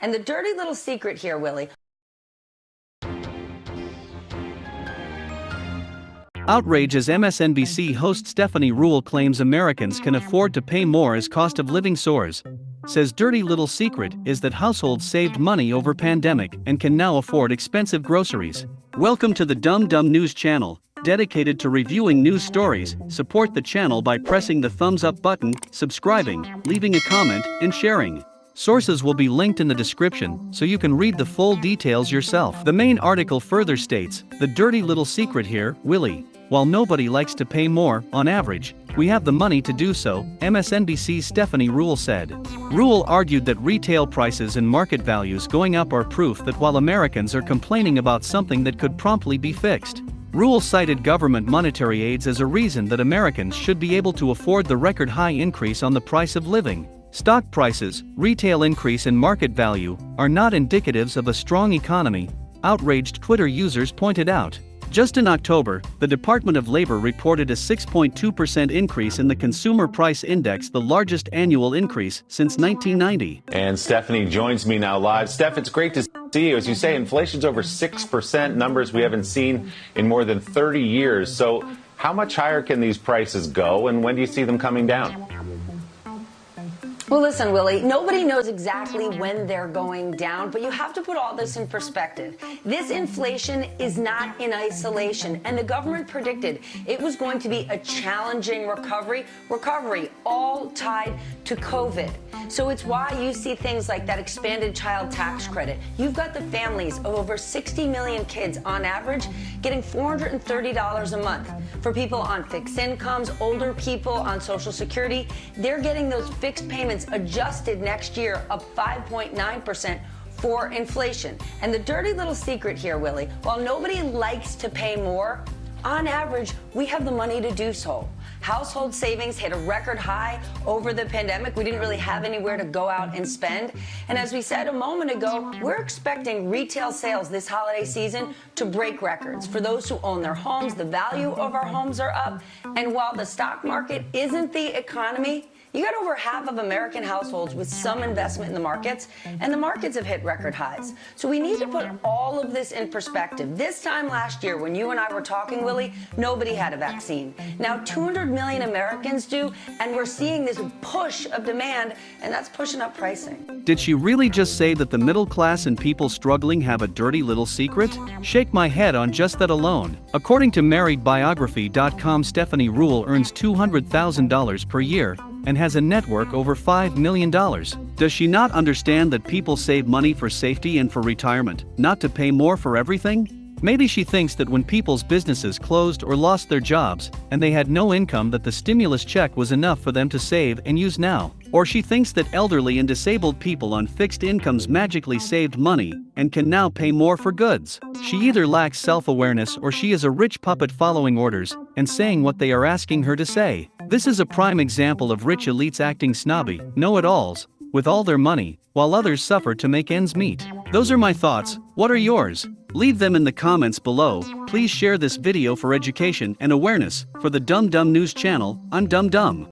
And the dirty little secret here, Willie. Outrage as MSNBC host Stephanie Ruhle claims Americans can afford to pay more as cost of living soars. Says dirty little secret is that households saved money over pandemic and can now afford expensive groceries. Welcome to the Dumb Dumb News channel, dedicated to reviewing news stories. Support the channel by pressing the thumbs up button, subscribing, leaving a comment, and sharing. Sources will be linked in the description so you can read the full details yourself. The main article further states, the dirty little secret here, Willie. While nobody likes to pay more, on average, we have the money to do so, MSNBC's Stephanie Ruhle said. Ruhle argued that retail prices and market values going up are proof that while Americans are complaining about something that could promptly be fixed, Ruhle cited government monetary aids as a reason that Americans should be able to afford the record high increase on the price of living. Stock prices, retail increase in market value, are not indicatives of a strong economy, outraged Twitter users pointed out. Just in October, the Department of Labor reported a 6.2% increase in the Consumer Price Index, the largest annual increase since 1990. And Stephanie joins me now live. Steph, it's great to see you. As you say, inflation's over 6%, numbers we haven't seen in more than 30 years. So, how much higher can these prices go, and when do you see them coming down? Well, listen, Willie, nobody knows exactly when they're going down, but you have to put all this in perspective. This inflation is not in isolation, and the government predicted it was going to be a challenging recovery, recovery all tied to COVID. So it's why you see things like that expanded child tax credit. You've got the families of over 60 million kids on average getting $430 a month. For people on fixed incomes, older people on Social Security, they're getting those fixed payments adjusted next year up 5.9% for inflation. And the dirty little secret here, Willie, while nobody likes to pay more, on average, we have the money to do so. Household savings hit a record high over the pandemic. We didn't really have anywhere to go out and spend. And as we said a moment ago, we're expecting retail sales this holiday season to break records. For those who own their homes, the value of our homes are up. And while the stock market isn't the economy, you got over half of American households with some investment in the markets, and the markets have hit record highs. So we need to put all of this in perspective. This time last year, when you and I were talking, Willie, nobody had a vaccine. Now 200 million Americans do, and we're seeing this push of demand, and that's pushing up pricing. Did she really just say that the middle class and people struggling have a dirty little secret? Shake my head on just that alone. According to MarriedBiography.com, Stephanie Ruhle earns $200,000 per year, and has a network over $5 million. Does she not understand that people save money for safety and for retirement, not to pay more for everything? Maybe she thinks that when people's businesses closed or lost their jobs, and they had no income that the stimulus check was enough for them to save and use now. Or she thinks that elderly and disabled people on fixed incomes magically saved money and can now pay more for goods. She either lacks self-awareness or she is a rich puppet following orders and saying what they are asking her to say. This is a prime example of rich elites acting snobby, know-it-alls, with all their money, while others suffer to make ends meet. Those are my thoughts, what are yours? Leave them in the comments below, please share this video for education and awareness, for the Dumb Dumb News channel, I'm Dumb Dumb.